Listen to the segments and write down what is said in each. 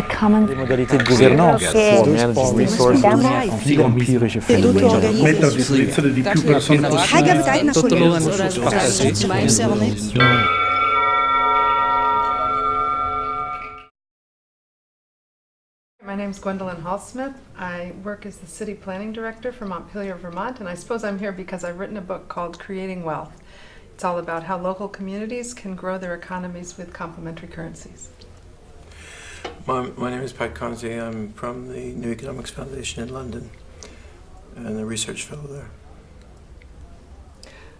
the common de gouvernance, My name is Gwendolyn Hallsmith. I work as the City Planning Director for Montpelier, Vermont, and I suppose I'm here because I've written a book called Creating Wealth. It's all about how local communities can grow their economies with complementary currencies. My, my name is Pat Conaty. I'm from the New Economics Foundation in London and a research fellow there.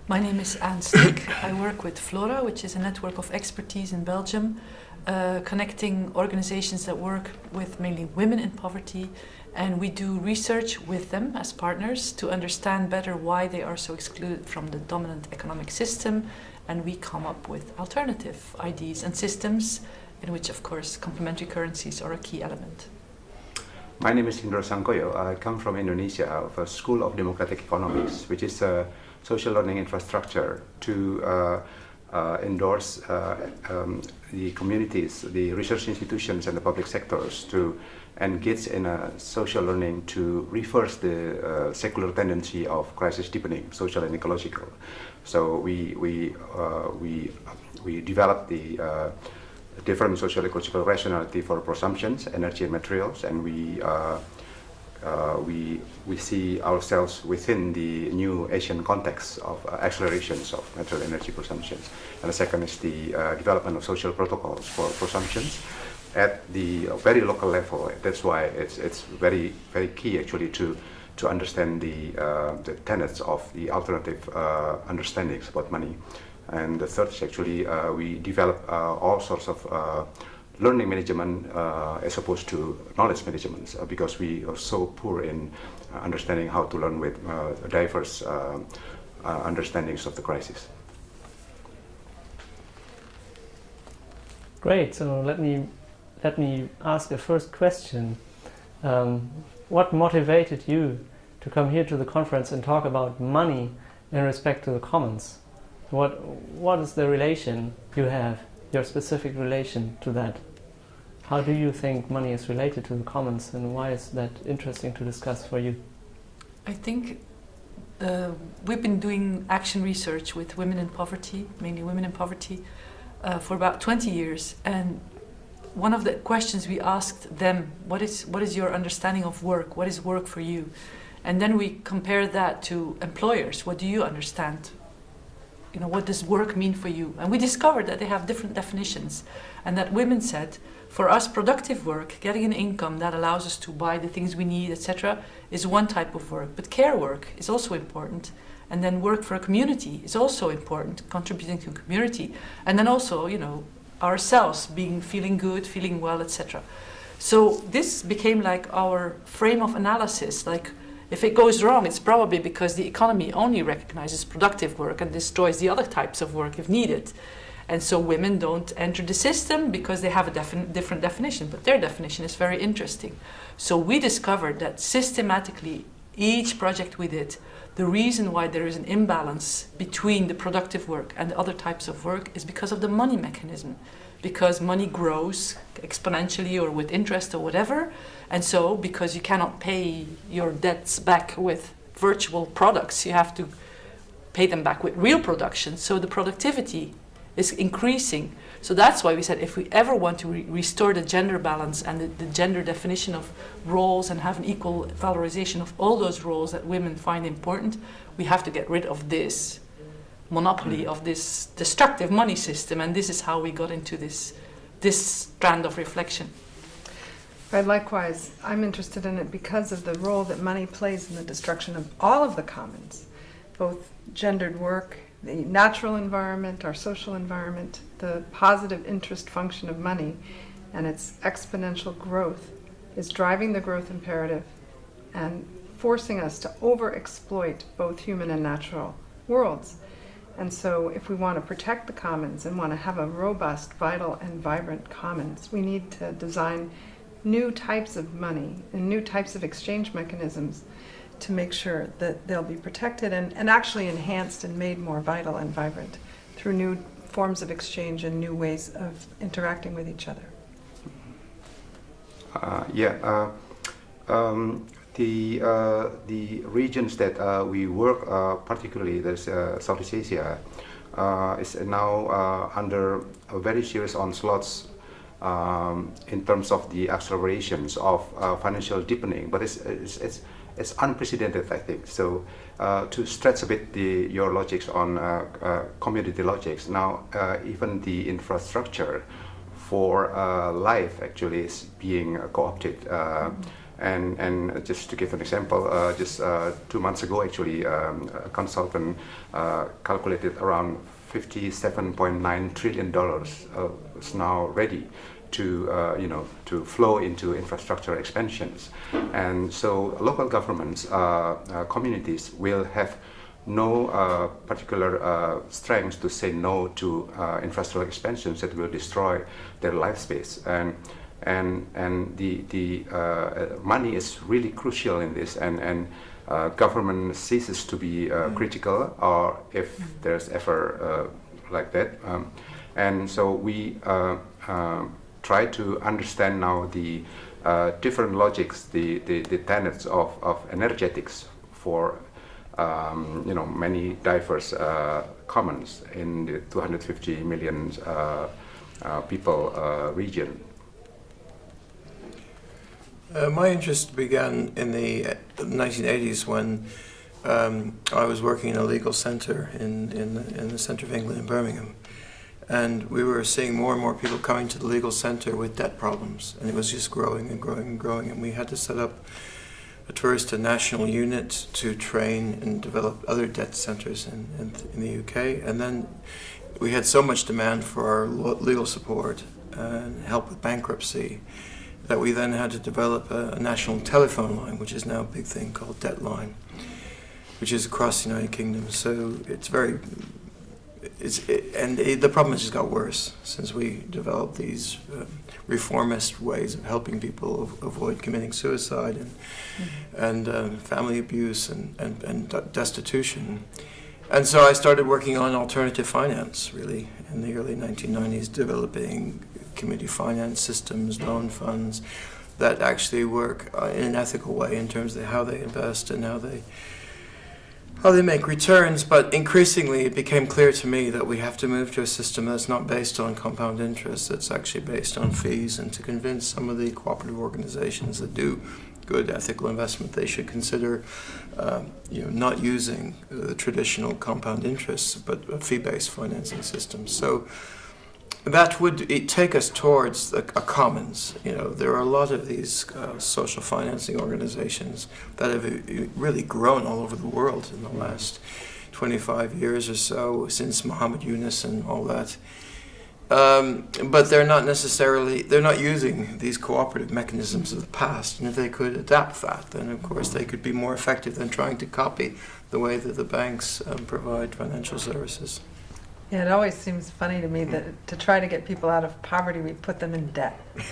My name is Anne Snick. I work with Flora, which is a network of expertise in Belgium, uh, connecting organizations that work with mainly women in poverty. And we do research with them as partners to understand better why they are so excluded from the dominant economic system. And we come up with alternative ideas and systems in which, of course, complementary currencies are a key element. My name is Indra Sangkoyo. I come from Indonesia, of a School of Democratic Economics, which is a social learning infrastructure to uh, uh, endorse uh, um, the communities, the research institutions and the public sectors to engage in a social learning to reverse the uh, secular tendency of crisis deepening, social and ecological. So we, we, uh, we, we developed the uh, different social ecological rationality for presumptions, energy and materials, and we uh, uh, we we see ourselves within the new Asian context of uh, accelerations of natural energy presumptions. And the second is the uh, development of social protocols for presumptions at the very local level. That's why it's it's very very key actually to to understand the uh, the tenets of the alternative uh, understandings about money. And the third is actually uh, we develop all sorts of learning management uh, as opposed to knowledge management uh, because we are so poor in uh, understanding how to learn with diverse understandings of the crisis. Great. So let me let me ask a first question. Um, what motivated you to come here to the conference and talk about money in respect to the commons? What what is the relation you have, your specific relation to that? How do you think money is related to the commons and why is that interesting to discuss for you? I think uh, we've been doing action research with women in poverty, mainly women in poverty, uh, for about 20 years. And one of the questions we asked them, what is, what is your understanding of work? What is work for you? And then we compare that to employers. What do you understand? You know, what does work mean for you? And we discovered that they have different definitions and that women said, for us, productive work, getting an income that allows us to buy the things we need, etc., is one type of work. But care work is also important. And then work for a community is also important, contributing to community. And then also, you know, ourselves being feeling good, feeling well, etc. So this became like our frame of analysis. Like, if it goes wrong, it's probably because the economy only recognizes productive work and destroys the other types of work if needed. And so women don't enter the system because they have a different definition, but their definition is very interesting. So we discovered that systematically, each project we did, the reason why there is an imbalance between the productive work and the other types of work is because of the money mechanism. Because money grows exponentially or with interest or whatever. And so because you cannot pay your debts back with virtual products, you have to pay them back with real production. So the productivity is increasing. So that's why we said if we ever want to re restore the gender balance and the, the, gender definition of roles and have an equal valorization of all those roles that women find important, we have to get rid of this monopoly of this destructive money system. And this is how we got into this, this strand of reflection. Right, likewise, I'm interested in it because of the role that money plays in the destruction of all of the commons, both gendered work the natural environment, our social environment, the positive interest function of money and its exponential growth is driving the growth imperative and forcing us to overexploit both human and natural worlds. And so if we want to protect the commons and want to have a robust, vital, and vibrant commons, we need to design new types of money and new types of exchange mechanisms to make sure that they'll be protected and, and actually enhanced and made more vital and vibrant through new forms of exchange and new ways of interacting with each other. Uh, yeah, uh, um, the uh, the regions that uh, we work, uh, particularly there's uh, Southeast Asia, uh, is now uh, under a very serious onslaughts um, in terms of the accelerations of financial deepening. But it's, it's, it's, it's unprecedented, I think. So to stretch a bit the, your logics on community logics, now even the infrastructure for life actually is being co-opted. Uh, and, and just to give an example, uh, just uh, two months ago, actually, um, a consultant uh, calculated around 57.9 trillion dollars uh, is now ready to uh, you know to flow into infrastructure expansions, and so local governments, uh, communities will have no uh, particular uh, strength to say no to uh, infrastructural expansions that will destroy their life space. And and and the the uh, money is really crucial in this. And and uh, government ceases to be uh, critical or if there's ever uh, like that. Um, and so we uh, uh, try to understand now the uh, different logics the, the, the tenets of, of energetics for um, you know many diverse uh, commons in the 250 million uh, uh, people uh, region Uh, my interest began in the uh, 1980s when um, I was working in a legal centre in, in, in the centre of England in Birmingham. And we were seeing more and more people coming to the legal centre with debt problems. And it was just growing and growing and growing. And we had to set up at first a national unit to train and develop other debt centres in, in, in the UK. And then we had so much demand for our legal support and help with bankruptcy that we then had to develop a, a national telephone line, which is now a big thing called Debt Line, which is across the United Kingdom. So it's very, it's it, and it, the problem has just got worse since we developed these um, reformist ways of helping people av- avoid committing suicide and and um, family abuse and and, and destitution. And so I started working on alternative finance, really, in the early 1990s, developing community finance systems, loan funds that actually work uh, in an ethical way in terms of how they invest and how they how they make returns. But increasingly, it became clear to me that we have to move to a system that's not based on compound interest, that's actually based on fees, and to convince some of the cooperative organizations that do good ethical investment, they should consider, um, you know, not using the traditional compound interests, but fee-based financing system. So that would take us towards a, a commons. You know, there are a lot of these uh, social financing organizations that have uh, really grown all over the world in the last 25 years or so since Muhammad Yunus and all that. Um, but they're not necessarily they're not using these cooperative mechanisms of the past. And if they could adapt that, then of course they could be more effective than trying to copy the way that the banks um, provide financial services. Yeah, it always seems funny to me that to try to get people out of poverty, we put them in debt.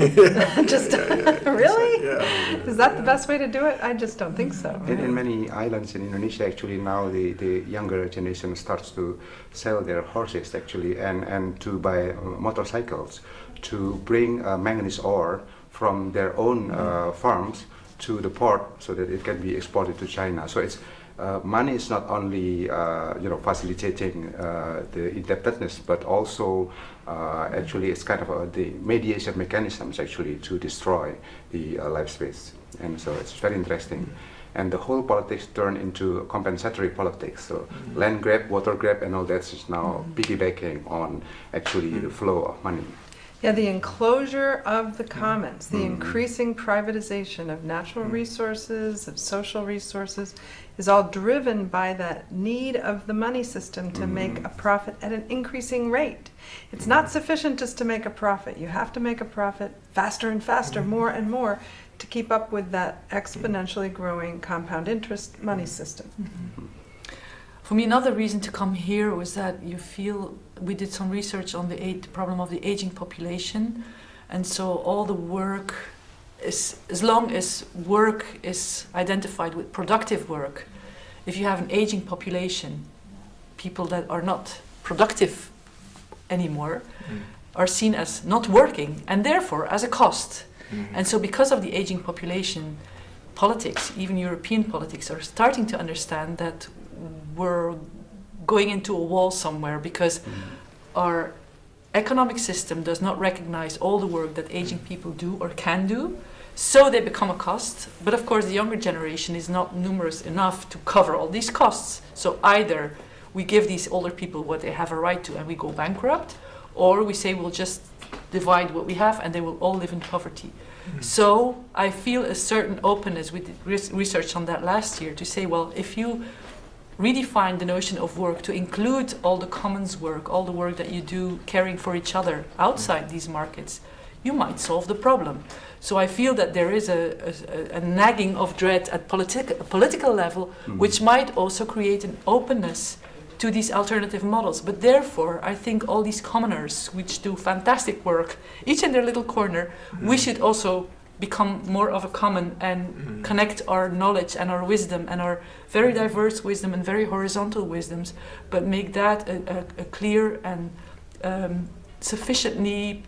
just really? Yeah. Is that the best way to do it? I just don't think so. In, in many islands in Indonesia, actually now the, the younger generation starts to sell their horses actually and, and to buy uh, motorcycles to bring uh, manganese ore from their own uh, farms to the port so that it can be exported to China. So it's uh, money is not only uh, you know facilitating uh, the indebtedness, but also uh, actually it's kind of a, the mediation mechanisms actually to destroy the uh, life space, and so it's very interesting. And the whole politics turned into compensatory politics. So land grab, water grab, and all that is now piggybacking on actually the flow of money. Yeah, the enclosure of the commons, the increasing privatization of natural resources, of social resources, is all driven by that need of the money system to mm-hmm. make a profit at an increasing rate. It's not sufficient just to make a profit. You have to make a profit faster and faster, mm-hmm. more and more, to keep up with that exponentially growing compound interest money mm-hmm. system. For me, another reason to come here was that you feel we did some research on the, age, the problem of the aging population, and so all the work is as long as work is identified with productive work. If you have an aging population, people that are not productive anymore mm. are seen as not working and therefore as a cost. Mm-hmm. And so, because of the aging population, politics, even European politics, are starting to understand that we're going into a wall somewhere because mm. our economic system does not recognize all the work that aging people do or can do. So they become a cost. But of course, the younger generation is not numerous enough to cover all these costs. So either we give these older people what they have a right to and we go bankrupt, or we say we'll just divide what we have and they will all live in poverty. Mm-hmm. So I feel a certain openness. We did research on that last year to say, well, if you redefine the notion of work to include all the commons work, all the work that you do caring for each other outside these markets, you might solve the problem. So I feel that there is a, a, a nagging of dread at politic, political level, hmm. which might also create an openness to these alternative models. But therefore, I think all these commoners, which do fantastic work, each in their little corner, we hmm. should also become more of a common and mm-hmm. connect our knowledge and our wisdom and our very mm-hmm. diverse wisdom and very horizontal wisdoms, but make that a, a, a clear and um, sufficiently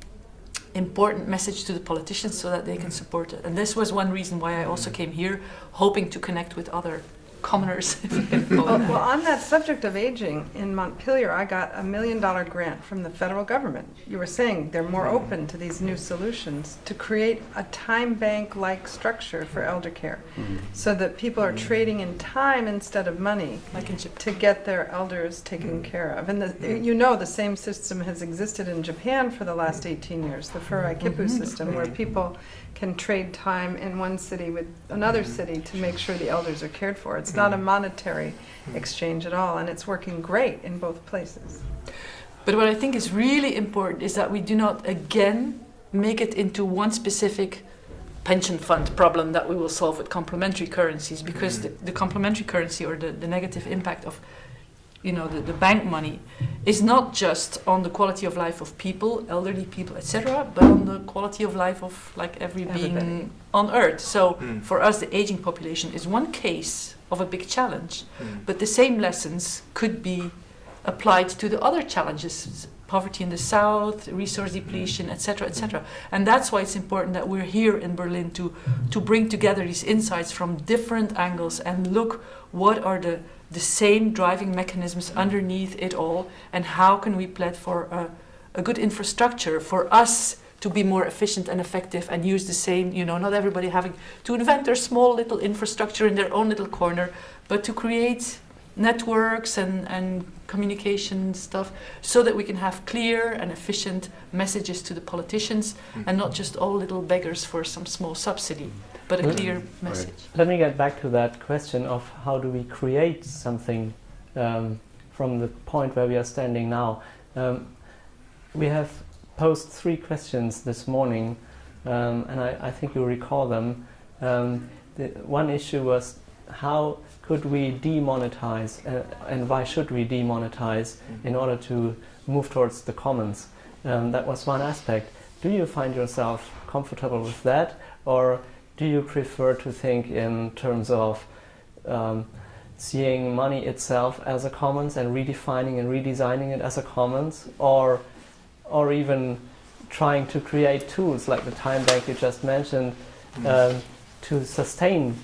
important message to the politicians so that they can mm-hmm. support it. And this was one reason why I also came here, hoping to connect with other commoners. if you can call it Well, well, on that subject of aging, in Montpelier, I got a million dollar grant from the federal government. You were saying they're more hmm. open to these new solutions to create a time bank like structure for elder care hmm. so that people are hmm. trading in time instead of money like in to get their elders taken care of. And the, you know the same system has existed in Japan for the last 18 years, the Fureai Kippu system, where people can trade time in one city with another city to make sure the elders are cared for. It's not a mm. monetary mm. exchange at all, and it's working great in both places. But what I think is really important is that we do not again make it into one specific pension fund problem that we will solve with complementary currencies because mm. the, the complementary currency or the, the negative impact of you know the, the bank money is not just on the quality of life of people elderly people etc but on the quality of life of like every being on earth. So Mm. for us the aging population is one case of a big challenge Mm. but the same lessons could be applied to the other challenges poverty in the south resource depletion etc etc and that's why it's important that we're here in berlin to to bring together these insights from different angles and look what are the the same driving mechanisms underneath it all and how can we plan for a, a good infrastructure for us to be more efficient and effective and use the same you know not everybody having to invent their small little infrastructure in their own little corner but to create networks and, and communication stuff so that we can have clear and efficient messages to the politicians and not just all little beggars for some small subsidy but a Well, clear message Let me get back to that question of how do we create something um, from the point where we are standing now. Um, we have posed three questions this morning, um, and I, I think you recall them. Um, the one issue was how could we demonetize, uh, and why should we demonetize in order to move towards the commons? Um, that was one aspect. Do you find yourself comfortable with that, or do you prefer to think in terms of um, seeing money itself as a commons and redefining and redesigning it as a commons, or or even trying to create tools like the time bank you just mentioned um, to sustain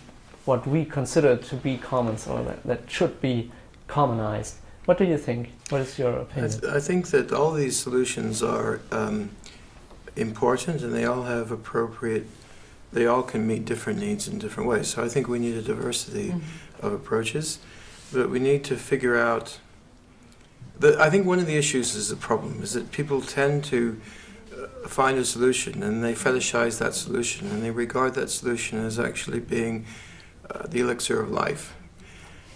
what we consider to be commons or that, that should be commonized. What do you think? What is your I, opinion? th- I think that all these solutions are um, important and they all have appropriate, they all can meet different needs in different ways. So I think we need a diversity Mhm. of approaches, but we need to figure out. The, I think one of the issues is the problem is that people tend to uh, find a solution and they fetishize that solution and they regard that solution as actually being uh, the elixir of life.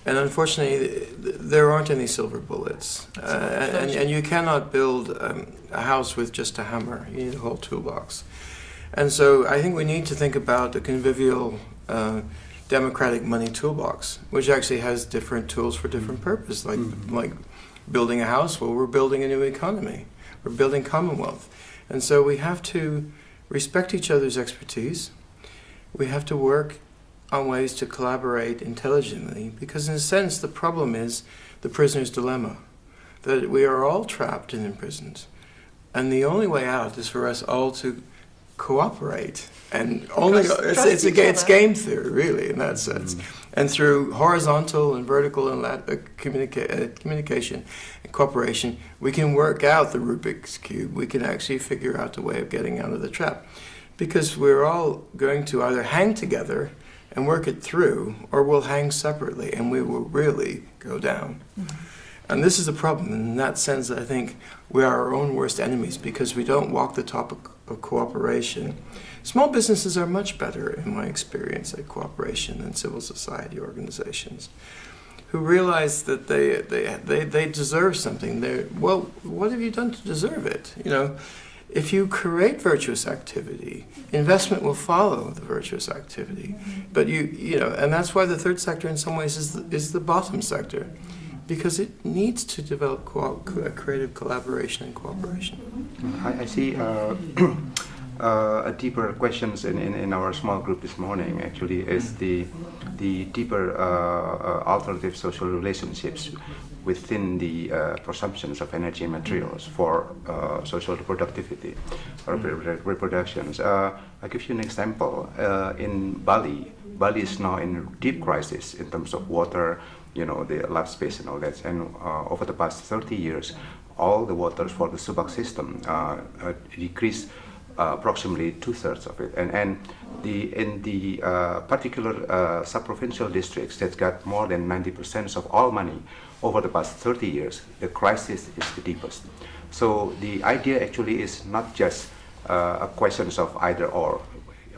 And unfortunately, th- th- there aren't any silver bullets, uh, and, and you cannot build um, a house with just a hammer. You need a whole toolbox. And so I think we need to think about the convivial uh, democratic money toolbox, which actually has different tools for different purposes, like Mhm. like building a house. Well, we're building a new economy. We're building Commonwealth, and so we have to respect each other's expertise. We have to work on ways to collaborate intelligently, because in a sense, the problem is the prisoner's dilemma, that we are all trapped and imprisoned, and the only way out is for us all to cooperate. And only Trust- it's, trust it's, a, it's game theory, really, in that sense. And through horizontal and vertical and lat- uh, communica- uh, communication and cooperation, we can work out the Rubik's Cube. We can actually figure out a way of getting out of the trap. Because we're all going to either hang together and work it through, or we'll hang separately and we will really go down. And this is a problem. In that sense, I think we are our own worst enemies because we don't walk the talk of, cooperation. Small businesses are much better, in my experience, at cooperation than civil society organizations who realize that they, they, they, they deserve something. They're, well, what have you done to deserve it? You know, if you create virtuous activity, investment will follow the virtuous activity. Mm-hmm. But you, you know, and that's why the third sector, in some ways, is the, is the bottom sector, because it needs to develop co- co- creative collaboration and cooperation. I, I see uh, uh, a deeper questions in, in, in our small group this morning actually is the the deeper uh, uh, alternative social relationships within the uh, presumptions of energy and materials for uh, social reproductivity or repro- reproductions. Uh, I'll give you an example. Uh, in Bali, Bali is now in deep crisis in terms of water, you know, the lab space and all that. And uh, over the past 30 years, all the waters for the Subak system uh, uh, decreased uh, approximately two-thirds of it. And, and the, in the particular sub-provincial districts that got more than 90% of all money over the past 30 years, the crisis is the deepest. So the idea actually is not just uh, a question of either or,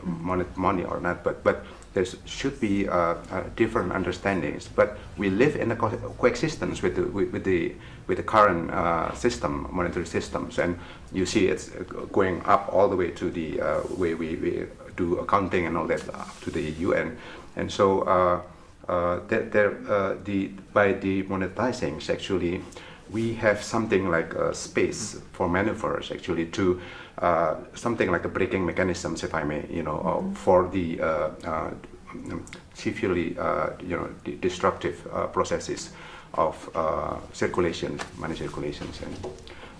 money, money or not, but, but there should be uh, uh, different understandings. But we live in a co- coexistence with the, with, the, with the current uh, system, monetary systems, and you see it's going up all the way to the way we, we do accounting and all that up to the UN. And so uh, uh, uh, the, by demonetizing, actually, we have something like a space for maneuvers actually to uh, something like a braking mechanisms, if I may, you know, uh, for the uh, uh, severely, uh, you know, de- destructive uh, processes of uh, circulation, money circulations, and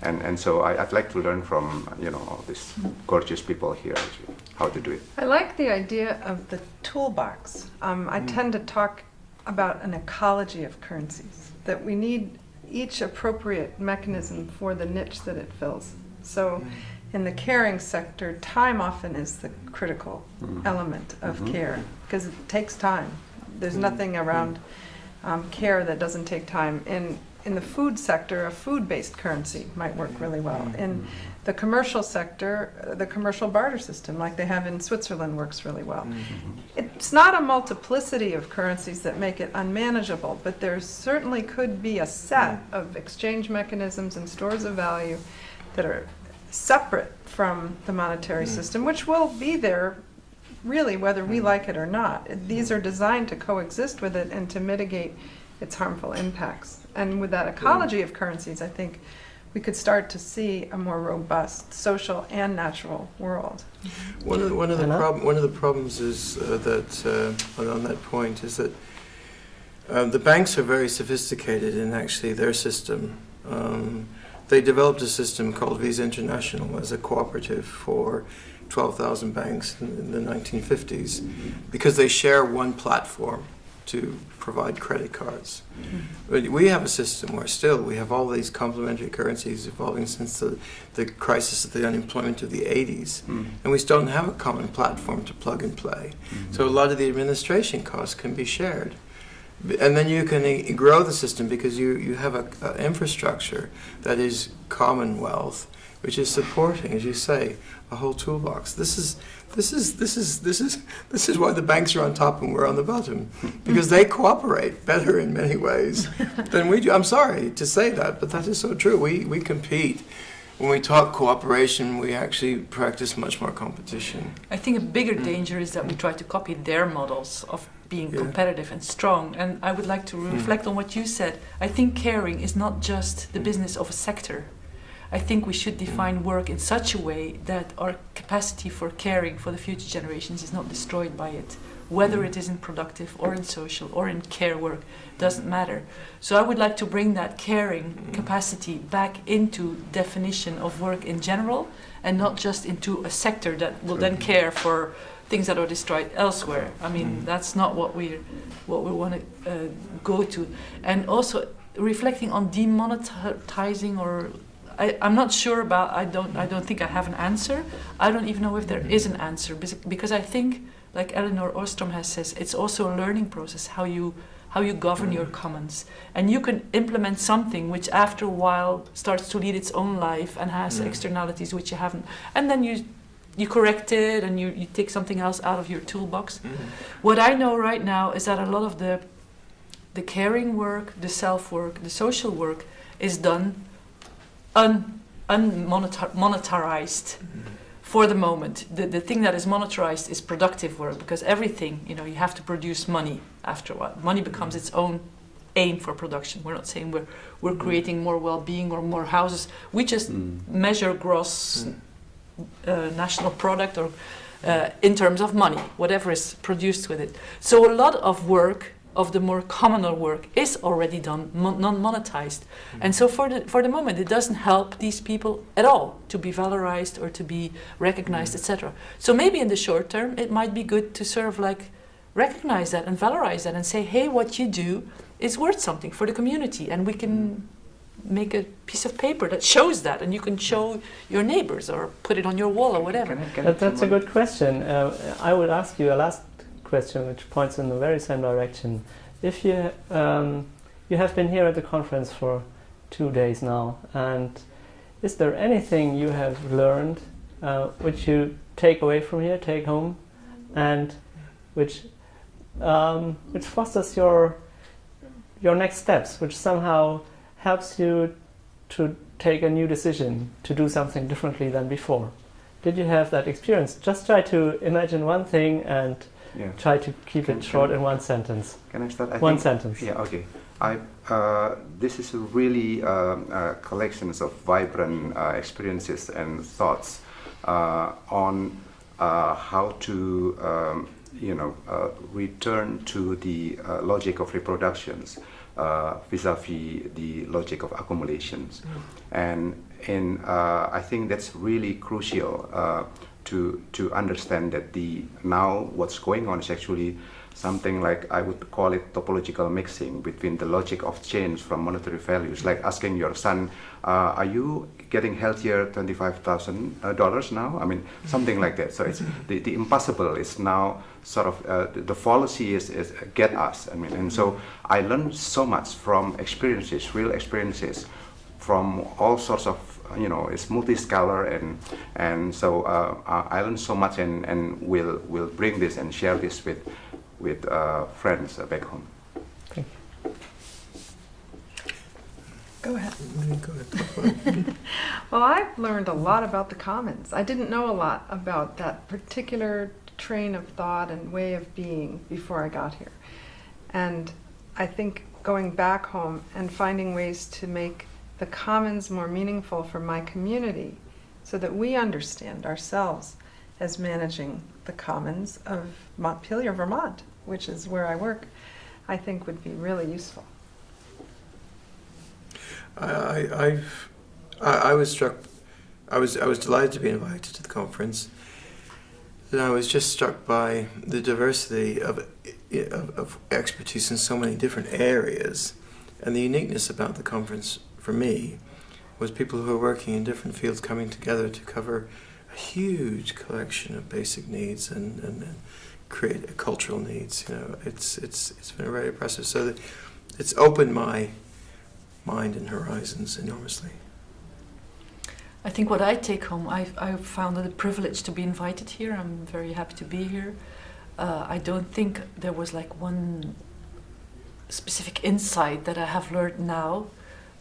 and and so I, I'd like to learn from you know all these gorgeous people here actually, how to do it. I like the idea of the toolbox. Um, I tend to talk about an ecology of currencies, that we need each appropriate mechanism for the niche that it fills. So in the caring sector, time often is the critical Mhm. element of Mhm. care because it takes time. There's nothing around um, care that doesn't take time. In, in the food sector, a food-based currency might work really well. In the commercial sector, the commercial barter system, like they have in Switzerland, works really well. Mm-hmm. It's not a multiplicity of currencies that make it unmanageable, but there certainly could be a set mm-hmm. of exchange mechanisms and stores of value that are separate from the monetary mm-hmm. system, which will be there really whether we like it or not. These are designed to coexist with it and to mitigate its harmful impacts. And with that ecology of currencies, I think we could start to see a more robust social and natural world. One of the, one of the prob- one of the problems is uh, that uh, on- on that point is that um, the banks are very sophisticated in actually their system. Um, they developed a system called Visa International as a cooperative for 12,000 banks in, in the 1950s because they share one platform to provide credit cards. But we have a system where still we have all these complementary currencies evolving since the, the crisis of the unemployment of the 80s. And we still don't have a common platform to plug and play. So a lot of the administration costs can be shared. And then you can grow the system because you, you have a, a infrastructure that is commonwealth, which is supporting, as you say, a whole toolbox. This is this is this is this is this is why the banks are on top and we're on the bottom because they cooperate better in many ways than we do. I'm sorry to say that, but that is so true. We we compete. When we talk cooperation, we actually practice much more competition. I think a bigger mm. danger is that we try to copy their models of being Yeah. competitive and strong. And I would like to mm. reflect on what you said. I think caring is not just the mm. business of a sector. I think we should define work in such a way that our capacity for caring for the future generations is not destroyed by it. whether it is in productive or in social or in care work, doesn't matter. So I would like to bring that caring capacity back into definition of work in general and not just into a sector that will then care for things that are destroyed elsewhere. I mean, that's not what we what we want to uh, go to. And also reflecting on demonetizing or I, I'm not sure about I don't I don't think I have an answer. I don't even know if there mm-hmm. is an answer because I think like Elinor Ostrom has says it's also a learning process how you how you govern your mm-hmm. commons. And you can implement something which after a while starts to lead its own life and has Mm. externalities which you haven't. And then you you correct it and you, you take something else out of your toolbox. What I know right now is that a lot of the the caring work, the self work, the social work is done un unmonetarized for the moment. The, the thing that is monetarized is productive work because everything, you know, you have to produce money after a while. Money becomes its own aim for production. We're not saying we're we're creating more well-being or more houses. We just Mm. measure gross uh, national product or uh, in terms of money, whatever is produced with it. So a lot of work of the more communal work is already done mon- non-monetized, mm. and so for the for the moment it doesn't help these people at all to be valorized or to be recognized, mm. etc. So maybe in the short term it might be good to sort of like recognize that and valorize that and say, hey, what you do is worth something for the community, and we can mm. make a piece of paper that shows that, and you can show your neighbors or put it on your wall or whatever. Can I- can That, that's a good question. Uh, I would ask you a last question, which points in the very same direction. If you um, you have been here at the conference for two days now, and is there anything you have learned uh, which you take away from here, take home, and which um, which fosters your your next steps, which somehow helps you to take a new decision to do something differently than before? Did you have that experience? Just try to imagine one thing and Yeah. try to keep Can- it short can- in one sentence. Can I start? I One think- sentence. Yeah, okay. I, uh, this is a really um, uh, collections of vibrant uh, experiences and thoughts uh, on uh, how to, um, you know, uh, return to the uh, logic of reproductions uh, vis-a-vis the logic of accumulations. And in, uh, I think that's really crucial uh, to to understand that the now what's going on is actually something like I would call it topological mixing between the logic of change from monetary values, like asking your son, uh, "Are you getting healthier twenty five thousand dollars now?" I mean, something like that. So it's the, the impossible is now sort of uh, the, the fallacy is, is get us. I mean, and so I learned so much from experiences, real experiences, from all sorts of you know it's multi-scalar and and so uh, I learned so much and and will will bring this and share this with with uh, friends uh, back home. Go ahead. Go ahead. Well, I've learned a lot about the commons. I didn't know a lot about that particular train of thought and way of being before I got here. And I think going back home and finding ways to make the commons more meaningful for my community so that we understand ourselves as managing the commons of Montpelier, Vermont, which is where I work, I think would be really useful. I, I've, I, I was struck. I was I was delighted to be invited to the conference. And I was just struck by the diversity of, of, of expertise in so many different areas, and the uniqueness about the conference for me was people who are working in different fields coming together to cover a huge collection of basic needs and, and, and create cultural needs. You know, it's it's it's been very impressive. So that it's opened my mind and horizons enormously. I think what I take home, I I found it a privilege to be invited here. I'm very happy to be here. Uh, I don't think there was like one specific insight that I have learned now.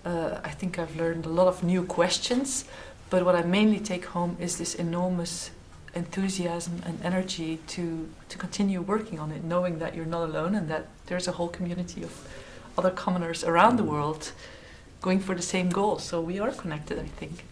Uh, I think I've learned a lot of new questions, but what I mainly take home is this enormous enthusiasm and energy to to continue working on it, knowing that you're not alone and that there's a whole community of other commoners around the world going for the same goal. So we are connected, I think.